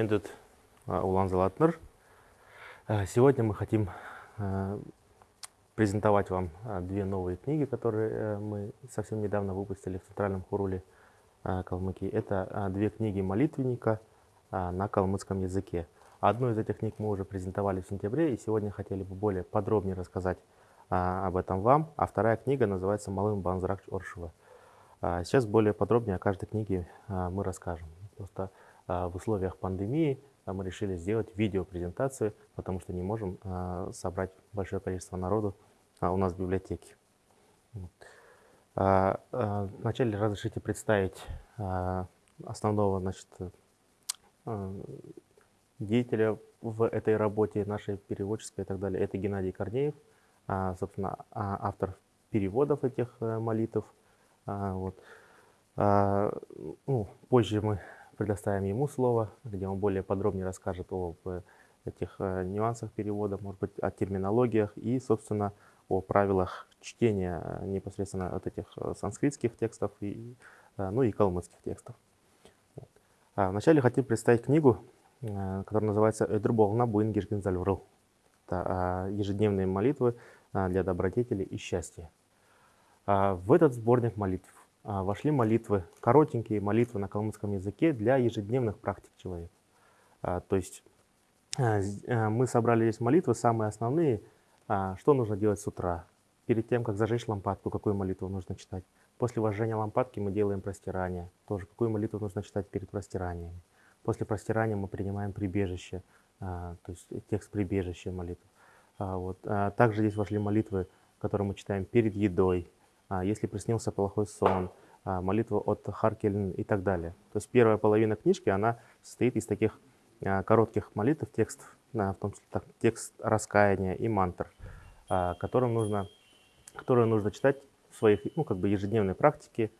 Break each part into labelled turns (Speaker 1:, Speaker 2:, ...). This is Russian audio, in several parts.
Speaker 1: Мендет Улан Залатнер. Сегодня мы хотим презентовать вам две новые книги, которые мы совсем недавно выпустили в Центральном Хуруле Калмыкии. Это две книги молитвенника на калмыцком языке. Одну из этих книг мы уже презентовали в сентябре, и сегодня хотели бы более подробнее рассказать об этом вам. А вторая книга называется «Малым Банзрак Оршева». Сейчас более подробнее о каждой книге мы расскажем. Просто в условиях пандемии мы решили сделать видеопрезентацию, потому что не можем собрать большое количество народу у нас в библиотеке. Вначале разрешите представить основного значит, деятеля в этой работе, нашей переводческой и так далее. Это Геннадий Корнеев, собственно, автор переводов этих э, молитв. Вот. Ну, позже мы предоставим ему слово, где он более подробнее расскажет об этих э, нюансах перевода, может быть, о терминологиях и, собственно, о правилах чтения э, непосредственно от этих санскритских текстов, и, ну и калмыцких текстов. А вначале хотим представить книгу Э, который называется «Эдрболна Буингишгин Зальвру». Это а, ежедневные молитвы а, для добродетели и счастья. В этот сборник молитв вошли молитвы, коротенькие молитвы на калмыцком языке для ежедневных практик человека. То есть мы собрали здесь молитвы, самые основные, что нужно делать с утра. Перед тем, как зажечь лампадку, какую молитву нужно читать. После вожжения лампадки мы делаем простирание. Тоже какую молитву нужно читать перед простиранием. После простирания мы принимаем прибежище, а, то есть текст прибежища молитв. А, вот. А, также здесь вошли молитвы, которые мы читаем перед едой, если приснился плохой сон, молитва от Харкелин и так далее. То есть первая половина книжки, она состоит из таких коротких молитв, текст, в том числе так, текст раскаяния и мантр, которым нужно, которые нужно читать в своих ну, как бы ежедневной практике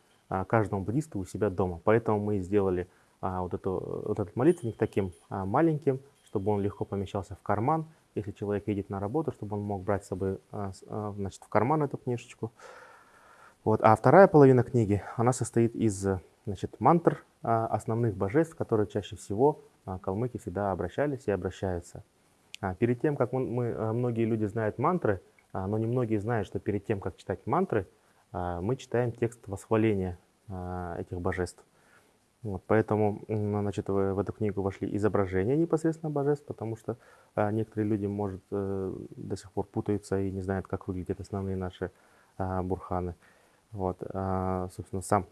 Speaker 1: каждому буддисту у себя дома. Поэтому мы сделали а, вот, эту, вот этот молитвенник таким а, маленьким, чтобы он легко помещался в карман. Если человек едет на работу, чтобы он мог брать с собой а, а, значит, в карман эту книжечку. Вот. А вторая половина книги, она состоит из значит, мантр а, основных божеств, которые чаще всего а, калмыки всегда обращались и обращаются. А, перед тем, как мы, многие люди знают мантры, но немногие знают, что перед тем, как читать мантры, мы читаем текст восхваления этих божеств. Вот, поэтому значит, в эту книгу вошли изображения непосредственно божеств, потому что а, некоторые люди, может, э, до сих пор путаются и не знают, как выглядят основные наши а, бурханы. Вот, а, собственно, сам,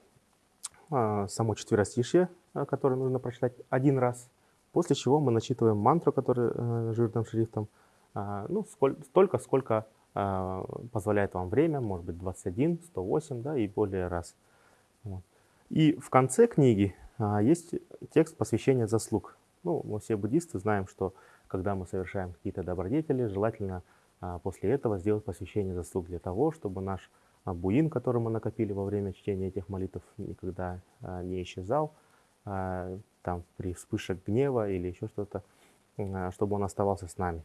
Speaker 1: а, само четверостишье, а, которое нужно прочитать один раз, после чего мы начитываем мантру, которая а, жирным шрифтом, ну, сколь, столько, сколько позволяет вам время, может быть, 21, 108, да, и более раз. Вот. И в конце книги есть текст посвящения заслуг. Ну, мы все буддисты знаем, что когда мы совершаем какие-то добродетели, желательно после этого сделать посвящение заслуг для того, чтобы наш буин, который мы накопили во время чтения этих молитв, никогда а, не исчезал, а, там при вспышках гнева или еще что-то, а, чтобы он оставался с нами.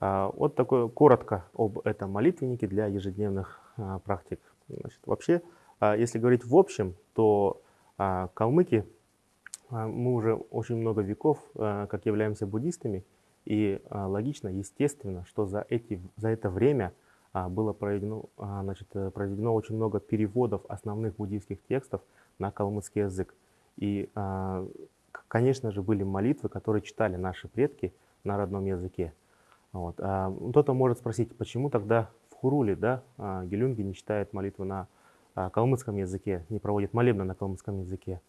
Speaker 1: А, вот такое коротко об этом молитвеннике для ежедневных а, практик. Значит, вообще, а если говорить в общем, то а, калмыки, а, мы уже очень много веков, как являемся буддистами, и логично, естественно, что за, эти, за это время было проведено, значит, проведено очень много переводов основных буддийских текстов на калмыцкий язык. И, конечно же, были молитвы, которые читали наши предки на родном языке. Вот. Кто-то может спросить, почему тогда в Хуруле да, гелюнги не читают молитвы на калмыцком языке, не проводит молебны на калмыцком языке.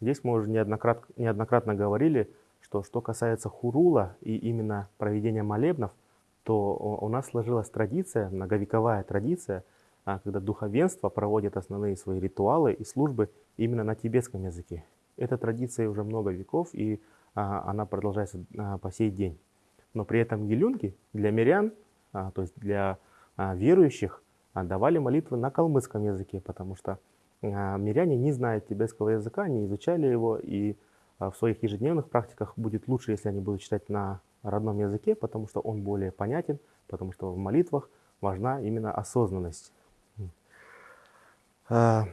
Speaker 1: Здесь мы уже неоднократно, неоднократно говорили, что что касается хурула и именно проведения молебнов, то у нас сложилась традиция, многовековая традиция, а, когда духовенство проводит основные свои ритуалы и службы именно на тибетском языке. Эта традиция уже много веков, и а, она продолжается а, по сей день. Но при этом елюнги для мирян, то есть для верующих, давали молитвы на калмыцком языке, потому что миряне не знают тибетского языка, не изучали его, и в своих ежедневных практиках будет лучше, если они будут читать на родном языке, потому что он более понятен, потому что в молитвах важна именно осознанность. А,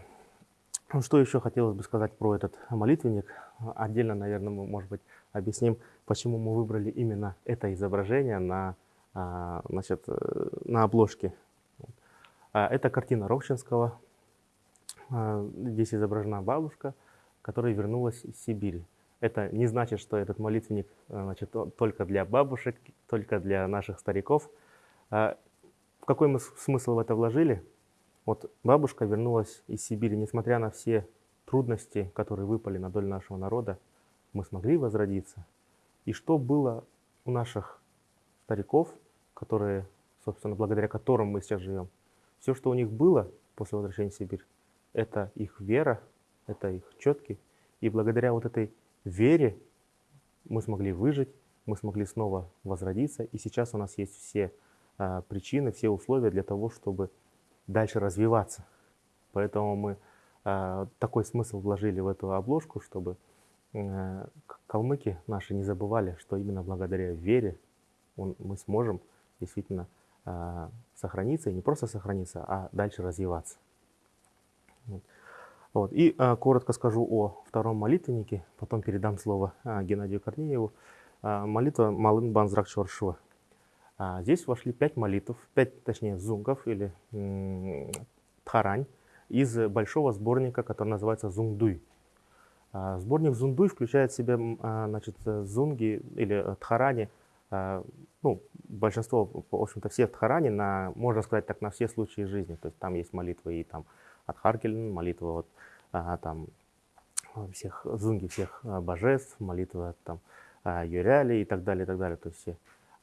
Speaker 1: что еще хотелось бы сказать про этот молитвенник? отдельно, наверное, мы, может быть, объясним, почему мы выбрали именно это изображение на, а, значит, э, на обложке. А, это картина Ровчинского. Здесь изображена бабушка, которая вернулась из Сибири. Это не значит, что этот молитвенник значит, только для бабушек, только для наших стариков. Какой мы смысл в это вложили? Вот бабушка вернулась из Сибири, несмотря на все трудности, которые выпали на долю нашего народа, мы смогли возродиться. И что было у наших стариков, которые, собственно, благодаря которым мы сейчас живем, все, что у них было после возвращения в Сибирь, это их вера, это их четки. И благодаря вот этой вере мы смогли выжить, мы смогли снова возродиться. И сейчас у нас есть все а, причины, все условия для того, чтобы дальше развиваться. Поэтому мы а, такой смысл вложили в эту обложку, чтобы э, калмыки наши не забывали, что именно благодаря вере он, мы сможем действительно а, сохраниться, и не просто сохраниться, а дальше развиваться. Вот. Вот. И а, коротко скажу о втором молитвеннике, потом передам слово а, Геннадию Корнееву. А, молитва Малын Банзрак Чоршува. А, здесь вошли пять молитв, пять, точнее, зунгов или тхарань из большого сборника, который называется «Зунгдуй». А, сборник «Зундуй» включает в себя а, значит, зунги или тхарани, ну, большинство, в общем-то, все тхарани, на, можно сказать так, на все случаи жизни. То есть там есть молитвы и там от Харкелен, молитва вот, там, всех зунги всех божеств, молитва там Юряли и так далее, и так далее. То есть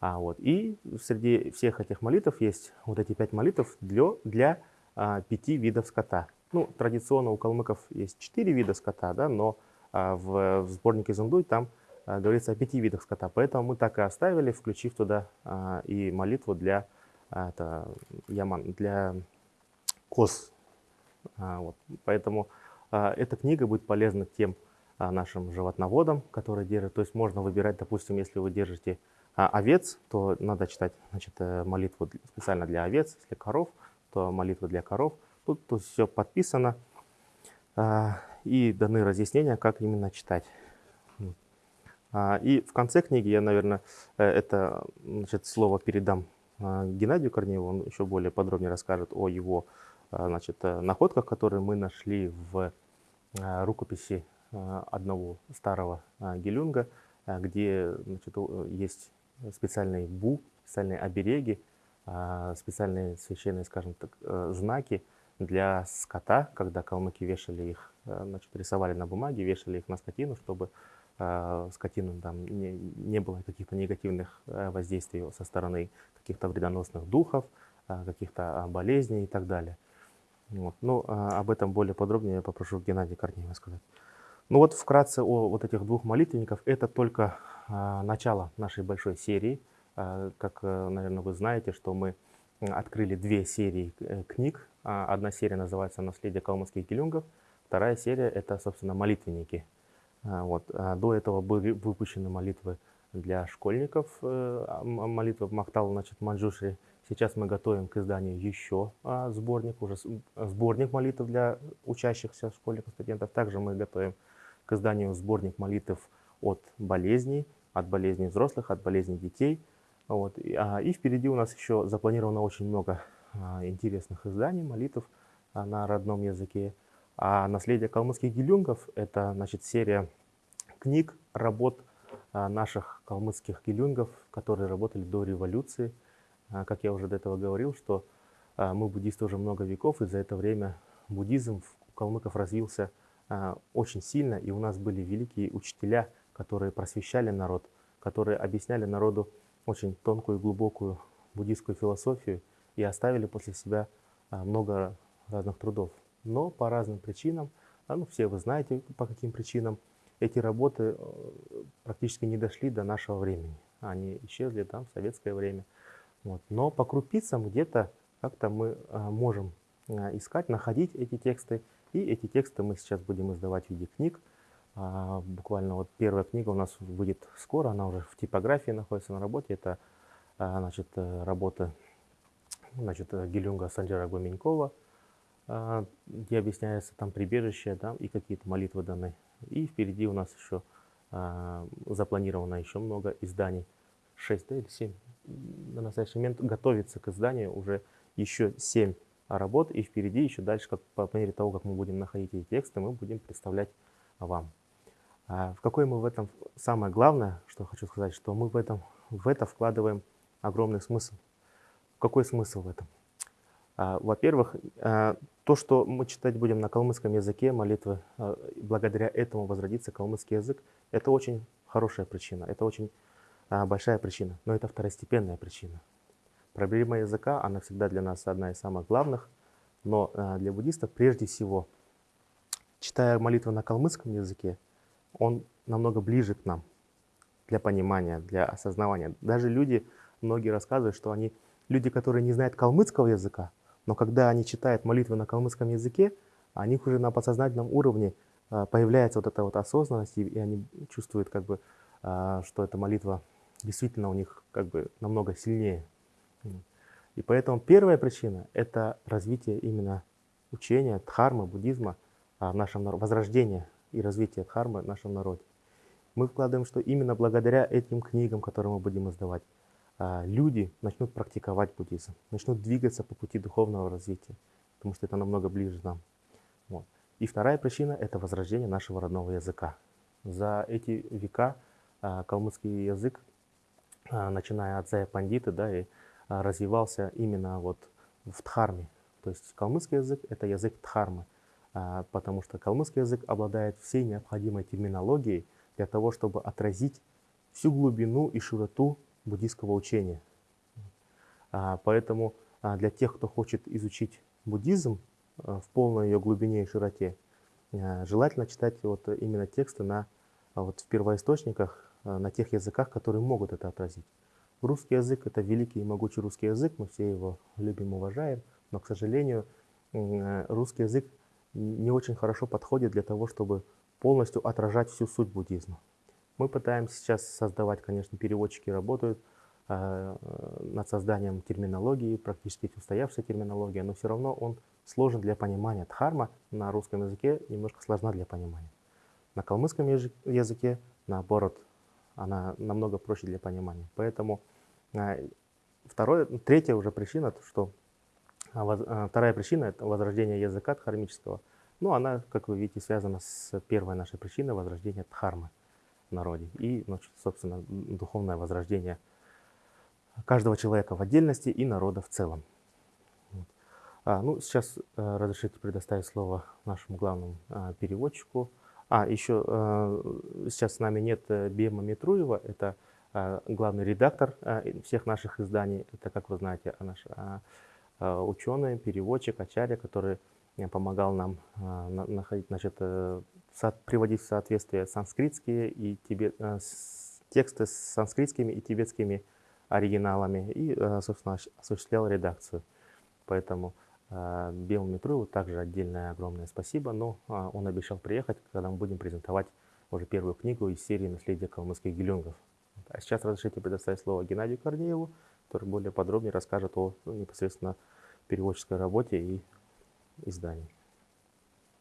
Speaker 1: а, вот. И среди всех этих молитв есть вот эти пять молитв для, для а, пяти видов скота. Ну, традиционно у калмыков есть четыре вида скота, да, но а, в, в сборнике Зундуй там а, говорится о пяти видах скота. Поэтому мы так и оставили, включив туда а, и молитву для, а, это, яман, для коз. А, вот. Поэтому а, эта книга будет полезна тем а, нашим животноводам, которые держат. То есть можно выбирать, допустим, если вы держите овец, то надо читать значит, э, молитву специально для овец, если коров, то молитва для коров. Тут, тут все подписано и даны разъяснения, как именно читать. И в конце книги я, наверное, э, это значит, слово передам Геннадию Корнееву, он еще более подробнее расскажет о его значит, э, находках, которые мы нашли в а, рукописи одного старого гелюнга, где значит, есть специальные бу, специальные обереги, специальные священные, скажем так, э, знаки для скота, когда калмыки вешали их, э, значит, рисовали на бумаге, вешали их на скотину, чтобы э, скотину там не, не было каких-то негативных воздействий со стороны каких-то вредоносных духов, каких-то болезней и так далее. Вот. Ну, а, об этом более подробнее я попрошу Геннадия Корнеева сказать. Ну вот вкратце о вот этих двух молитвенников. Это только а, начало нашей большой серии. А, как, э, наверное, вы знаете, что мы открыли две серии э, книг. А, одна серия называется «Наследие калмыцких гелюнгов», вторая серия – это, собственно, молитвенники. Вот. До этого были выпущены молитвы для школьников, э, молитвы Махтал, значит, Манджушри. Сейчас мы готовим к изданию еще сборник, уже сборник молитв для учащихся школьников, студентов. Также мы готовим к изданию сборник молитв от болезней, от болезней взрослых, от болезней детей. Вот. И, а, и впереди у нас еще запланировано очень много а, интересных изданий, молитв а, на родном языке. А наследие калмыцких гелюнгов – это значит, серия книг, работ а, наших калмыцких гелюнгов, которые работали до революции. А, как я уже до этого говорил, что а, мы буддисты уже много веков, и за это время буддизм у калмыков развился а, очень сильно, и у нас были великие учителя, которые просвещали народ, которые объясняли народу очень тонкую и глубокую буддийскую философию и оставили после себя много разных трудов. Но по разным причинам, ну все вы знаете по каким причинам, эти работы э, практически не дошли до нашего времени. Они исчезли там в советское время. Вот. Но по крупицам где-то как-то мы можем искать, находить эти тексты и эти тексты мы сейчас будем издавать в виде книг. А, буквально вот первая книга у нас выйдет скоро, она уже в типографии находится на работе. Это а, значит, э, работа значит, э, Гелюнга Санджара Гуменькова, а, где объясняется там прибежище да, и какие-то молитвы даны И впереди у нас еще а, запланировано еще много изданий. 6 да, или 7. На настоящий момент готовится к изданию уже еще 7 работ. И впереди еще дальше, как, по мере того, как мы будем находить эти тексты, мы будем представлять вам. А в какой мы в этом... Самое главное, что хочу сказать, что мы в, этом, в это вкладываем огромный смысл. Какой смысл в этом? А, во-первых, а, то, что мы читать будем на калмыцком языке, молитвы, а, благодаря этому возродится калмыцкий язык, это очень хорошая причина, это очень большая причина, но это второстепенная причина. Проблема языка, она всегда для нас одна из самых главных, но для буддистов прежде всего, читая молитвы на калмыцком языке, он намного ближе к нам для понимания, для осознавания. Даже люди, многие рассказывают, что они, люди, которые не знают калмыцкого языка, но когда они читают молитвы на калмыцком языке, у них уже на подсознательном уровне а, появляется вот эта вот осознанность, и они чувствуют, как бы, а, что эта молитва действительно у них как бы намного сильнее. И поэтому первая причина – это развитие именно учения, дхармы, буддизма а, в нашем возрождение и развитие дхармы в нашем народе. Мы вкладываем, что именно благодаря этим книгам, которые мы будем издавать, а, люди начнут практиковать буддизм, начнут двигаться по пути духовного развития, потому что это намного ближе нам. Вот. И вторая причина – это возрождение нашего родного языка. За эти века а, калмыцкий язык, начиная от Зая Пандиты, да, и развивался именно вот в Дхарме. То есть калмыцкий язык – это язык Дхармы, потому что калмыцкий язык обладает всей необходимой терминологией для того, чтобы отразить всю глубину и широту буддийского учения. А, поэтому а, для тех, кто хочет изучить буддизм а, в полной ее глубине и широте, желательно читать вот именно тексты на, вот в первоисточниках, на тех языках, которые могут это отразить. Русский язык – это великий и могучий русский язык, мы все его любим, уважаем, но, к сожалению, русский язык не очень хорошо подходит для того, чтобы полностью отражать всю суть буддизма. Мы пытаемся сейчас создавать, конечно, переводчики работают э, над созданием терминологии, практически устоявшая терминология, но все равно он сложен для понимания. Дхарма на русском языке немножко сложна для понимания. На калмыцком языке, наоборот, она намного проще для понимания. Поэтому э, второе, третья уже причина, что э, вторая причина – это возрождение языка дхармического. Ну, она, как вы видите, связана с первой нашей причиной возрождения дхармы народе. И, ну, собственно, духовное возрождение каждого человека в отдельности и народа в целом. А, ну, сейчас э, разрешите предоставить слово нашему главному э, переводчику. А, еще э, сейчас с нами нет э, Бема Митруева, это э, главный редактор всех наших изданий. Это, как вы знаете, наш э, э, ученый, переводчик, ачарья, который помогал нам находить, значит, приводить в соответствие санскритские и тибет, тексты с санскритскими и тибетскими оригиналами и, собственно, осуществлял редакцию. Поэтому Белому Митруеву также отдельное огромное спасибо, но он обещал приехать, когда мы будем презентовать уже первую книгу из серии «Наследие калмыцких гелюнгов». А сейчас разрешите предоставить слово Геннадию Корнееву, который более подробнее расскажет о непосредственно переводческой работе и издании.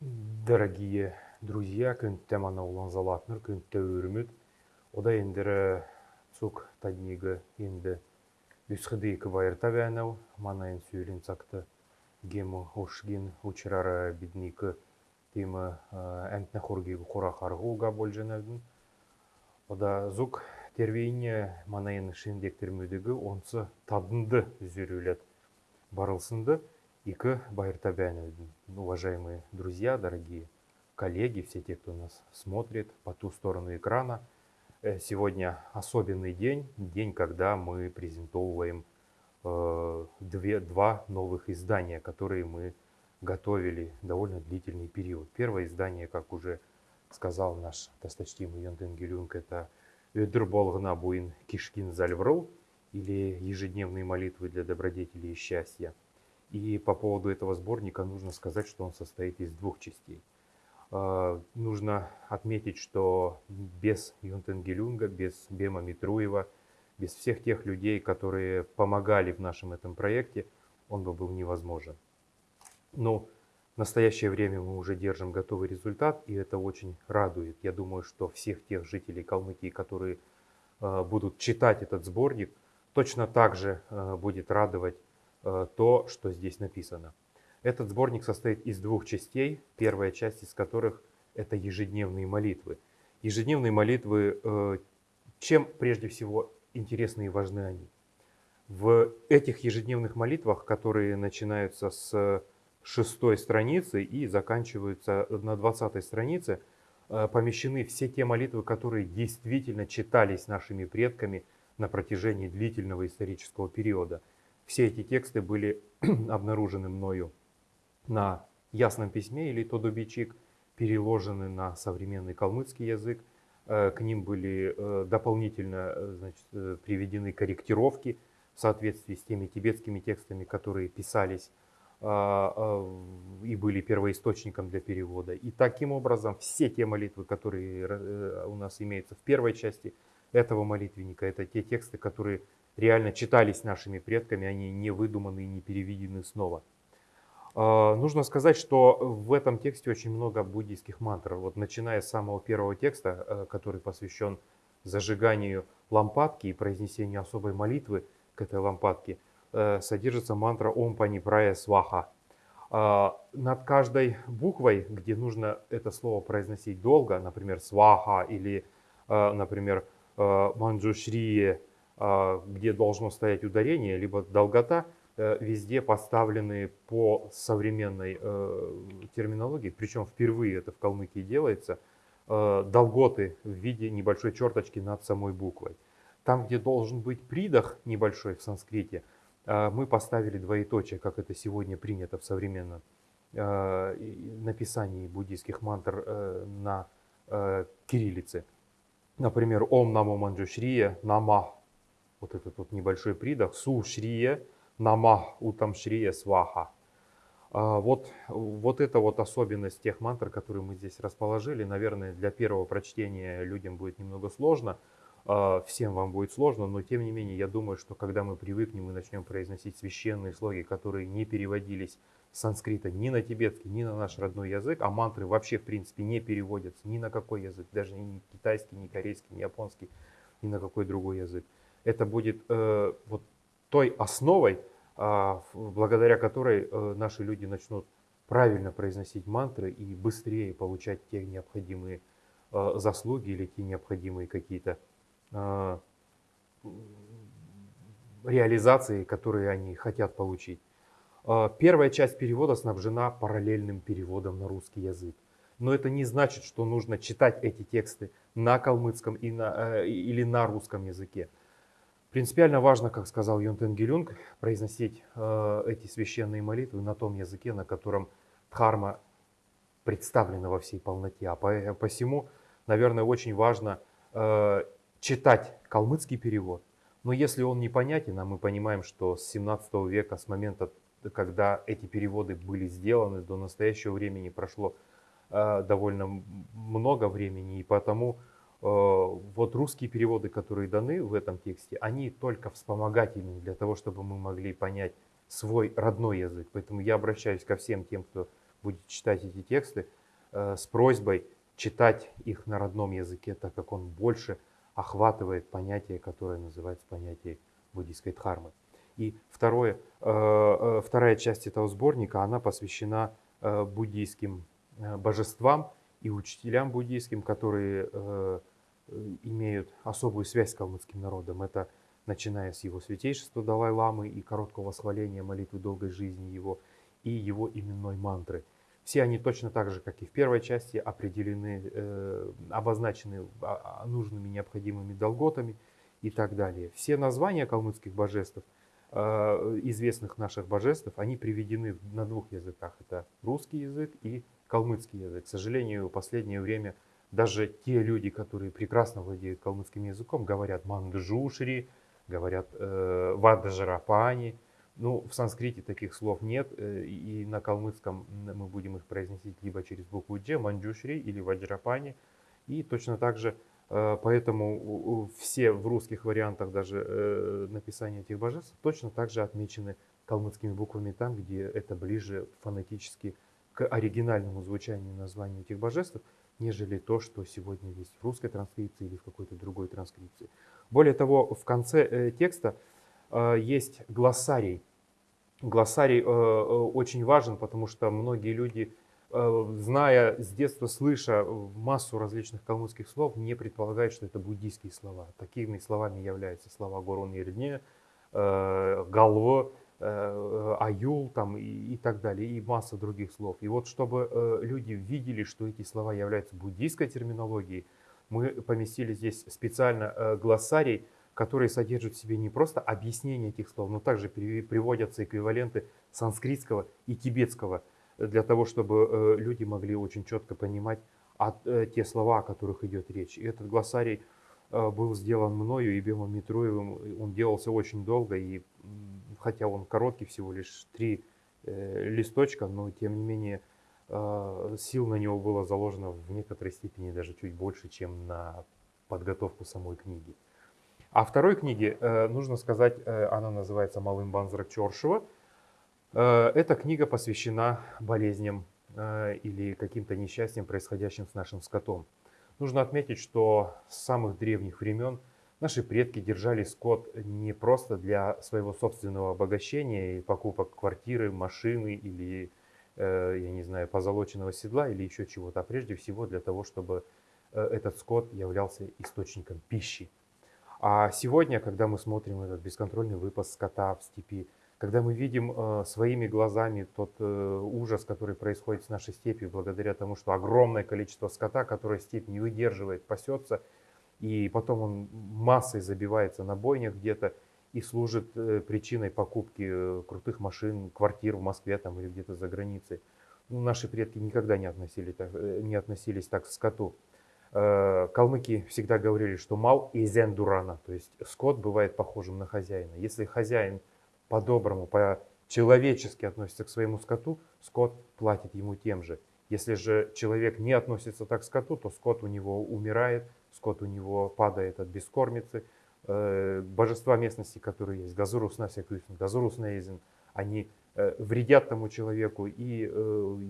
Speaker 2: Дорогие друзья, күн темана улан залатныр, күн тәуіріміт. Ода ендері цук таднигі енді үсхіді екі байырта бәнәу, манайын сөйлін сақты гемі ошгин учрара биднікі темі әнтіне хоргегі қора қарғы ұға бол жәнәудің. Ода зук тервейіне манайын шендектермедігі онсы тадынды үзерілет барылсынды. Ика байырта бәнәудің. Уважаемые друзья, дорогие коллеги, все те, кто нас смотрит по ту сторону экрана. Э, сегодня особенный день, день, когда мы презентовываем э, две, два новых издания, которые мы готовили довольно длительный период. Первое издание, как уже сказал наш досточтимый Йонтен Гелюнг, это «Өдір болғына буин кишкин зальврул» или «Ежедневные молитвы для добродетели и счастья». И по поводу этого сборника нужно сказать, что он состоит из двух частей – Э, нужно отметить, что без Юнтенгелюнга, без Бема Митруева, без всех тех людей, которые помогали в нашем этом проекте, он бы был невозможен. Но В настоящее время мы уже держим готовый результат, и это очень радует. Я думаю, что всех тех жителей Калмыкии, которые э, будут читать этот сборник, точно так же э, будет радовать э, то, что здесь написано. Этот сборник состоит из двух частей, первая часть из которых это ежедневные молитвы. Ежедневные молитвы, э, чем прежде всего интересны и важны они? В этих ежедневных молитвах, которые начинаются с шестой страницы и заканчиваются на двадцатой странице, э, помещены все те молитвы, которые действительно читались нашими предками на протяжении длительного исторического периода. Все эти тексты были обнаружены мною на ясном письме или тодубичик, переложены на современный калмыцкий язык. Э, к ним были э, дополнительно значит, приведены корректировки в соответствии с теми тибетскими текстами, которые писались а, а, и были первоисточником для перевода. И таким образом все те молитвы, которые э, у нас имеются в первой части этого молитвенника, это те тексты, которые реально читались нашими предками, они не выдуманы и не переведены снова. А, нужно сказать, что в этом тексте очень много буддийских мантр. Вот начиная с самого первого текста, э, который посвящен зажиганию лампадки и произнесению особой молитвы, к этой лампадке э, содержится мантра Ом Пани Прая Сваха. А, над каждой буквой, где нужно это слово произносить долго, например, сваха или, э, например, манджушрие, где должно стоять ударение, либо долгота, везде поставлены по современной терминологии, причем впервые это в Калмыкии делается, долготы в виде небольшой черточки над самой буквой. Там, где должен быть придох небольшой в санскрите, мы поставили двоеточие, как это сегодня принято в современном написании буддийских мантр э, на э, кириллице. Например, Ом Намо Манджушрия Намах. Вот этот вот небольшой придох. Су Шрия Намах Утам Шрия Сваха. А, вот, вот это вот особенность тех мантр, которые мы здесь расположили. Наверное, для первого прочтения людям будет немного сложно. А, всем вам будет сложно, но тем не менее, я думаю, что когда мы привыкнем и начнем произносить священные слоги, которые не переводились с санскрита ни на тибетский, ни на наш родной язык, а мантры вообще, в принципе, не переводятся ни на какой язык, даже ни китайский, ни корейский, ни японский, ни на какой другой язык. Это будет э, вот той основой, э, благодаря которой э, наши люди начнут правильно произносить мантры и быстрее получать те необходимые э, заслуги или те необходимые какие-то а, реализации, которые они хотят получить. А, первая часть перевода снабжена параллельным переводом на русский язык. Но это не значит, что нужно читать эти тексты на калмыцком и на, э, или на русском языке. Принципиально важно, как сказал Йонтен Гелюнг, произносить э, эти священные молитвы на том языке, на котором дхарма представлена во всей полноте. А по, посему, наверное, очень важно э, читать калмыцкий перевод. Но если он непонятен, а мы понимаем, что с 17 века, с момента, когда эти переводы были сделаны, до настоящего времени прошло э, довольно много времени, и потому э, вот русские переводы, которые даны в этом тексте, они только вспомогательные для того, чтобы мы могли понять свой родной язык. Поэтому я обращаюсь ко всем тем, кто будет читать эти тексты, э, с просьбой читать их на родном языке, так как он больше охватывает понятие, которое называется понятие буддийской дхармы. И второе, э, э, вторая часть этого сборника, она посвящена э, буддийским божествам и учителям буддийским, которые имеют особую связь с калмыцким народом. Это начиная с его святейшества Далай-ламы и короткого восхваления молитвы долгой жизни его, и его именной мантры – все они точно так же, как и в первой части, определены, э, обозначены а, а, нужными необходимыми долготами и так далее. Все названия калмыцких божеств, э, известных наших божеств, они приведены на двух языках. Это русский язык и калмыцкий язык. К сожалению, в последнее время даже те люди, которые прекрасно владеют калмыцким языком, говорят манджушри, говорят э, ваджарапани, ну, в санскрите таких слов нет, э, и на калмыцком мы будем их произносить либо через букву Дж, манджушри или ваджрапани. И точно так же, э, поэтому все в русских вариантах даже э, написания этих божеств точно так же отмечены калмыцкими буквами там, где это ближе фонетически к оригинальному звучанию и названию этих божеств, нежели то, что сегодня есть в русской транскрипции или в какой-то другой транскрипции. Более того, в конце э, текста э, есть глоссарий. Глоссарий э, очень важен, потому что многие люди, зная с детства, слыша массу различных калмыцких слов, не предполагают, что это буддийские слова. Такими словами являются слова Горон Ирдне, Галво, аюл там и, и так далее, и масса других слов. И вот чтобы э, люди видели, что эти слова являются буддийской терминологией, мы поместили здесь специально э, глоссарий, который содержит в себе не просто объяснение этих слов, но также приводятся эквиваленты санскритского и тибетского, для того, чтобы люди могли очень четко понимать а, те слова, о которых идет речь. И этот глоссарий был сделан мною и Бемом Митруевым, он делался очень долго, и хотя он короткий, всего лишь три э, листочка, но тем не менее э, сил на него было заложено в некоторой степени даже чуть больше, чем на подготовку самой книги. А второй книге, э, нужно сказать, э, она называется «Малым Банзрак Чоршева». Э, эта книга посвящена болезням э, или каким-то несчастьям, происходящим с нашим скотом. Нужно отметить, что с самых древних времен – Наши предки держали скот не просто для своего собственного обогащения и покупок квартиры, машины или, э, я не знаю, позолоченного седла или еще чего-то, а прежде всего для того, чтобы э, этот скот являлся источником пищи. А сегодня, когда мы смотрим этот бесконтрольный выпас скота в степи, когда мы видим э, своими глазами тот ужас, который происходит с нашей степью, благодаря тому, что огромное количество скота, которое степь не выдерживает, пасется, и потом он массой забивается на бойнях где-то и служит э, причиной покупки э, крутых машин, квартир в Москве там, или где-то за границей. Ну, наши предки никогда не, относили так, э, не относились так к скоту. Калмыки всегда говорили, что мал и зен дурана, то есть скот бывает похожим на хозяина. Если хозяин по-доброму, по-человечески относится к своему скоту, скот платит ему тем же. Если же человек не относится так к скоту, то скот у него умирает, скот у него падает от бескормицы. Э, божества местности, которые есть, Газурус Насякюсин, Газурус Нейзин, они э, вредят тому человеку, и э,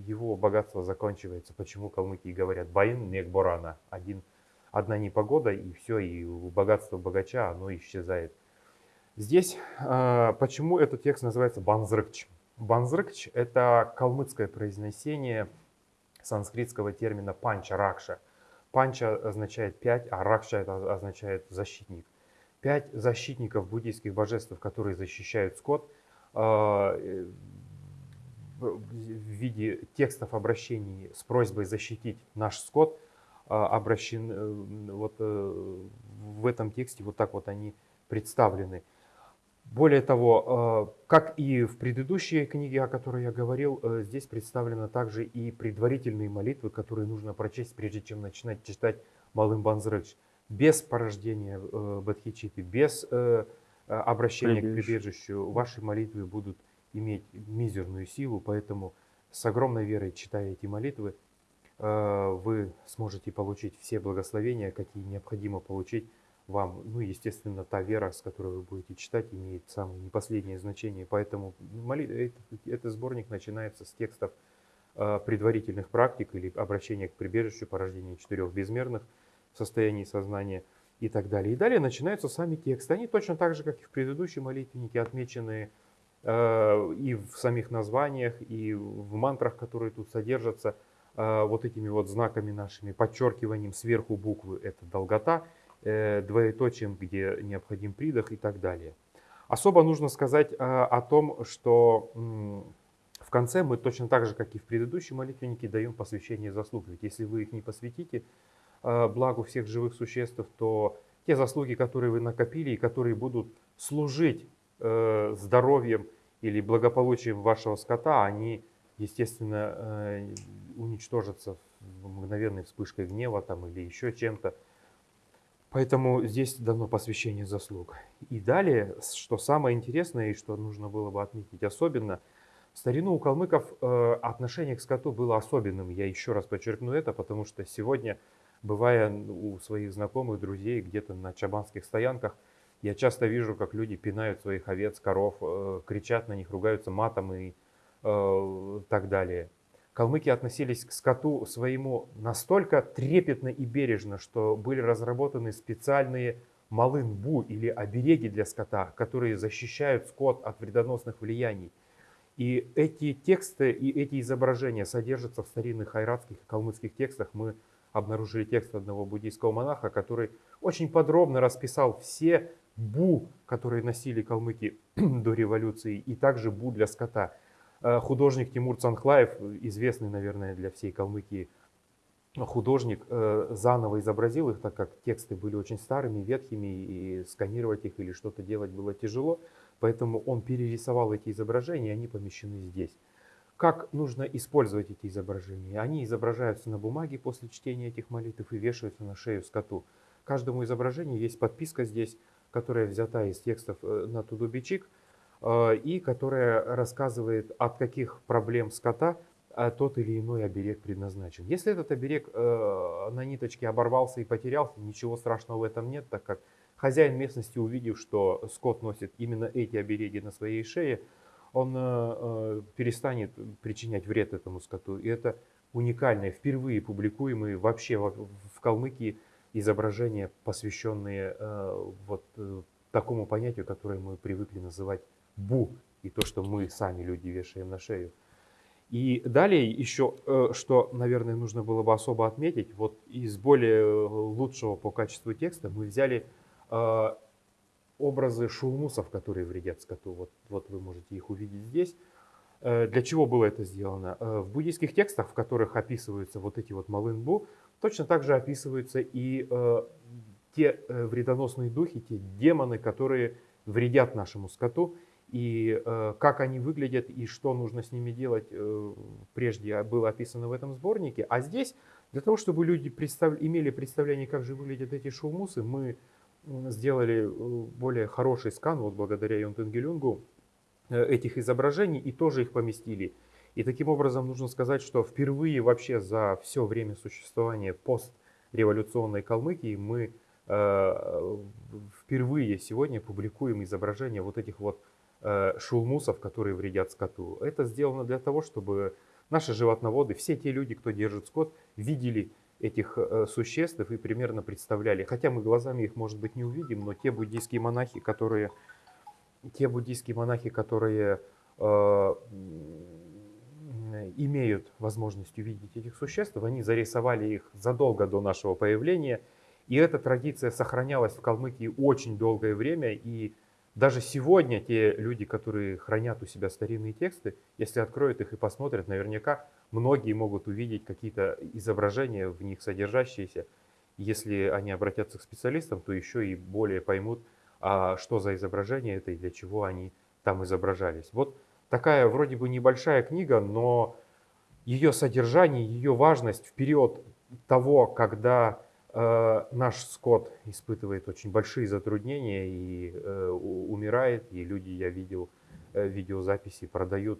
Speaker 2: его богатство заканчивается. Почему калмыки говорят «баин мегборана» один, одна непогода, и все, и богатство богача, оно исчезает. Здесь почему этот текст называется «банзрыкч»? Банзрыкч – это калмыцкое произнесение санскритского термина «панча ракша», Панча означает пять, а Ракша это означает защитник. Пять защитников буддийских божеств, которые защищают скот, а, э, в виде текстов обращений с просьбой защитить наш скот, а, обращен, э, вот э, в этом тексте вот так вот они представлены. Более того, э, как и в предыдущей книге, о которой я говорил, э, здесь представлены также и предварительные молитвы, которые нужно прочесть, прежде чем начинать читать Малым Банзрыч. Без порождения э, Бадхичиты, без обращения Прибежище. к прибежищу, ваши молитвы будут иметь мизерную силу, поэтому с огромной верой, читая эти молитвы, вы сможете получить все благословения, какие необходимо получить вам, ну, естественно, та вера, с которой вы будете читать, имеет самое не последнее значение. Поэтому молитва, этот, этот сборник начинается с текстов э, предварительных практик или обращения к прибежищу, порождения четырех безмерных состояний сознания и так далее. И далее начинаются сами тексты. Они точно так же, как и в предыдущей молитвеннике, отмечены э, и в самих названиях, и в мантрах, которые тут содержатся, э, вот этими вот знаками нашими, подчеркиванием сверху буквы – это долгота – Э, двоеточием, где необходим придох и так далее. Особо нужно сказать э, о том, что в конце мы точно так же, как и в предыдущей молитвеннике, даем посвящение заслуг. Ведь если вы их не посвятите э, благу всех живых существ, то те заслуги, которые вы накопили и которые будут служить здоровьем или благополучием вашего скота, они, естественно, уничтожатся мгновенной вспышкой гнева там, или еще чем-то. Поэтому здесь дано посвящение заслуг. И далее, что самое интересное и что нужно было бы отметить особенно, в старину у калмыков э, отношение к скоту было особенным. Я еще раз подчеркну это, потому что сегодня, бывая у своих знакомых, друзей где-то на чабанских стоянках, я часто вижу, как люди пинают своих овец, коров, э, кричат на них, ругаются матом и э, так далее. Калмыки относились к скоту своему настолько трепетно и бережно, что были разработаны специальные малын-бу или обереги для скота, которые защищают скот от вредоносных влияний. И эти тексты и эти изображения содержатся в старинных айратских и калмыцких текстах. Мы обнаружили текст одного буддийского монаха, который очень подробно расписал все бу, которые носили калмыки до революции, и также бу для скота. Э, художник Тимур Цанхлаев, известный, наверное, для всей Калмыкии художник, э, заново изобразил их, так как тексты были очень старыми, ветхими, и сканировать их или что-то делать было тяжело. Поэтому он перерисовал эти изображения, и они помещены здесь. Как нужно использовать эти изображения? Они изображаются на бумаге после чтения этих молитв и вешаются на шею скоту. Каждому изображению есть подписка здесь, которая взята из текстов э, на Тудубичик, и которая рассказывает, от каких проблем скота а тот или иной оберег предназначен. Если этот оберег э, на ниточке оборвался и потерялся, ничего страшного в этом нет, так как хозяин местности, увидев, что скот носит именно эти обереги на своей шее, он э, э, перестанет причинять вред этому скоту. И это уникальное, впервые публикуемые вообще в, Калмыкии изображения, посвященные э, вот э, такому понятию, которое мы привыкли называть бу, и то, что мы сами люди вешаем на шею. И далее еще, э, что, наверное, нужно было бы особо отметить, вот из более э, лучшего по качеству текста мы взяли э, образы шулмусов, которые вредят скоту. Вот, вот вы можете их увидеть здесь. Для чего было это сделано? В буддийских текстах, в которых описываются вот эти вот малынбу, точно так же описываются и те вредоносные духи, те демоны, которые вредят нашему скоту и э, как они выглядят и что нужно с ними делать, э, прежде было описано в этом сборнике. А здесь, для того, чтобы люди представ... имели представление, как же выглядят эти шулмусы, мы сделали э, более хороший скан, вот благодаря Йонтенгелюнгу, э, этих изображений и тоже их поместили. И таким образом нужно сказать, что впервые вообще за все время существования постреволюционной Калмыкии мы э, впервые сегодня публикуем изображения вот этих вот шулмусов, которые вредят скоту. Это сделано для того, чтобы наши животноводы, все те люди, кто держит скот, видели этих э, существ и примерно представляли. Хотя мы глазами их, может быть, не увидим, но те буддийские монахи, которые, те буддийские монахи, которые э, имеют возможность увидеть этих существ, они зарисовали их задолго до нашего появления. И эта традиция сохранялась в Калмыкии очень долгое время. И даже сегодня те люди, которые хранят у себя старинные тексты, если откроют их и посмотрят, наверняка многие могут увидеть какие-то изображения в них содержащиеся. Если они обратятся к специалистам, то еще и более поймут, а что за изображение это и для чего они там изображались. Вот такая вроде бы небольшая книга, но ее содержание, ее важность в период того, когда наш скот испытывает очень большие затруднения и э, умирает, и люди, я видел э, видеозаписи, продают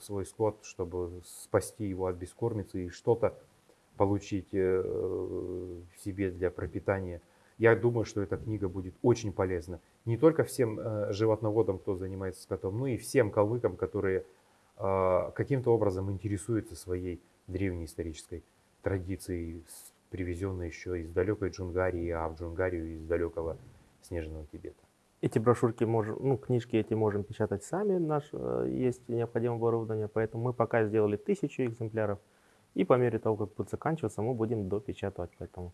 Speaker 2: свой скот, чтобы спасти его от бескормицы и что-то получить себе для пропитания. Я думаю, что эта книга будет очень полезна не только всем животноводам, кто занимается скотом, но и всем калмыкам, которые каким-то образом интересуются своей древней исторической традицией, привезенные еще из далекой Джунгарии, а в Джунгарию из далекого снежного Тибета.
Speaker 1: Эти брошюрки можем, ну, книжки эти можем печатать сами, наш, э, есть необходимое оборудование, поэтому мы пока сделали тысячу экземпляров, и по мере того, как будет заканчиваться, мы будем допечатывать, поэтому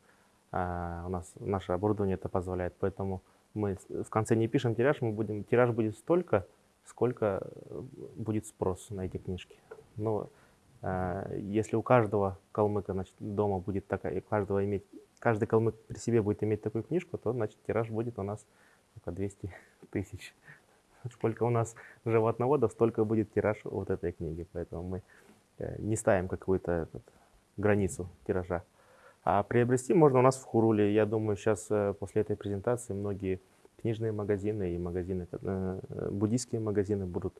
Speaker 1: а, у нас наше оборудование это позволяет, поэтому мы в конце не пишем тираж, мы будем, тираж будет столько, сколько э, будет спрос на эти книжки. Но если у каждого калмыка значит, дома будет такая, и каждого иметь, каждый калмык при себе будет иметь такую книжку, то значит тираж будет у нас только 200 тысяч. Сколько у нас животноводов, столько будет тираж вот этой книги. Поэтому мы э, не ставим какую-то границу тиража. А приобрести можно у нас в Хуруле. Я думаю, сейчас э, после этой презентации многие книжные магазины и магазины, буддийские магазины будут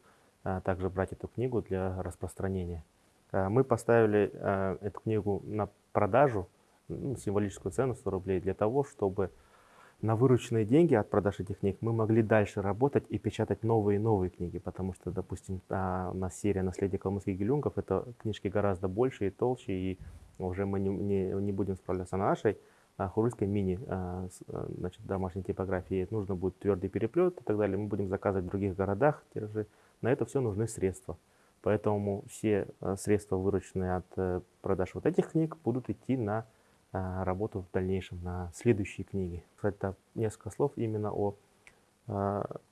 Speaker 1: также брать эту книгу для распространения. Э, мы поставили э, эту книгу на продажу, ну, символическую цену 100 рублей, для того, чтобы на вырученные деньги от продаж этих книг мы могли дальше работать и печатать новые и новые книги, потому что, допустим, у нас серия «Наследие калмыцких гелюнгов» — это книжки гораздо больше и толще, и уже мы не, не, не будем справляться на нашей а, хурульской мини а, значит, домашней типографии. Нужно будет твердый переплет и так далее. Мы будем заказывать в других городах тиражи. На это все нужны средства. Поэтому все средства, вырученные от э, продаж вот этих книг, будут идти на а, работу в дальнейшем на следующие книги. Так, несколько слов именно о...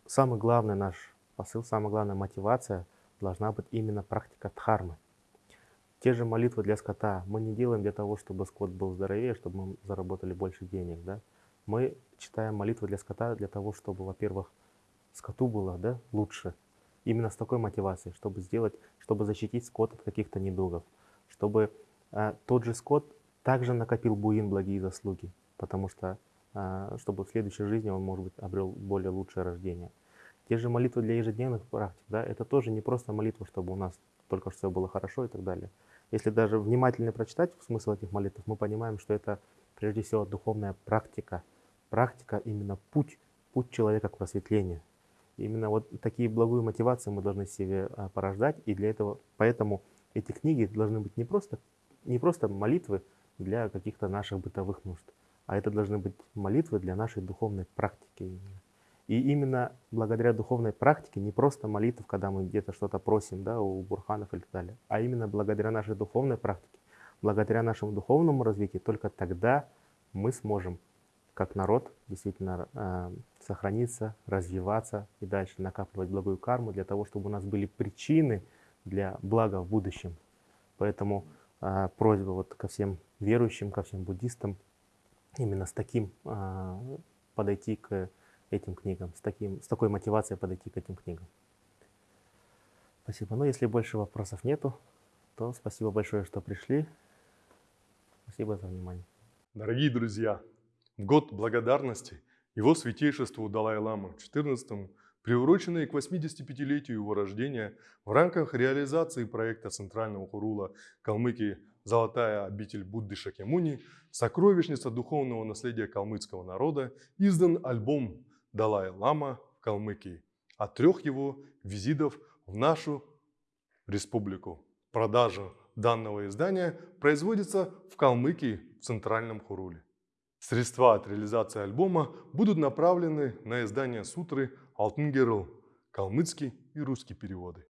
Speaker 1: Самый главный наш посыл, самая главная мотивация должна быть именно практика дхармы. Те же молитвы для скота мы не делаем для того, чтобы скот был здоровее, чтобы мы заработали больше денег. Да? Мы читаем молитвы для скота для того, чтобы, во-первых, скоту было да, лучше. Именно с такой мотивацией, чтобы сделать, чтобы защитить скот от каких-то недугов. Чтобы э, тот же скот также накопил Буин благие заслуги, потому что, а, чтобы в следующей жизни он, может быть, обрел более лучшее рождение. Те же молитвы для ежедневных практик, да, это тоже не просто молитва, чтобы у нас только что все было хорошо и так далее. Если даже внимательно прочитать смысл этих молитв, мы понимаем, что это прежде всего духовная практика. Практика именно путь, путь человека к просветлению. Именно вот такие благую мотивации мы должны себе а, порождать, и для этого, поэтому эти книги должны быть не просто, не просто молитвы, для каких-то наших бытовых нужд. А это должны быть молитвы для нашей духовной практики. И именно благодаря духовной практике, не просто молитв, когда мы где-то что-то просим да, у бурханов и так далее, а именно благодаря нашей духовной практике, благодаря нашему духовному развитию, только тогда мы сможем, как народ, действительно э, сохраниться, развиваться и дальше накапливать благую карму для того, чтобы у нас были причины для блага в будущем. Поэтому э, просьба вот ко всем верующим, ко всем буддистам, именно с таким а, подойти к этим книгам, с, таким, с такой мотивацией подойти к этим книгам. Спасибо. Ну, если больше вопросов нету, то спасибо большое, что пришли. Спасибо за внимание.
Speaker 3: Дорогие друзья, в год благодарности его святейшеству Далай-Ламы 14 приуроченные к 85-летию его рождения в рамках реализации проекта Центрального Хурула Калмыкии «Золотая обитель Будды Шакемуни», сокровищница духовного наследия калмыцкого народа, издан альбом «Далай-Лама в Калмыкии» от трех его визитов в нашу республику. Продажа данного издания производится в Калмыкии в Центральном Хуруле. Средства от реализации альбома будут направлены на издание сутры «Алтын калмыцкий и русский переводы.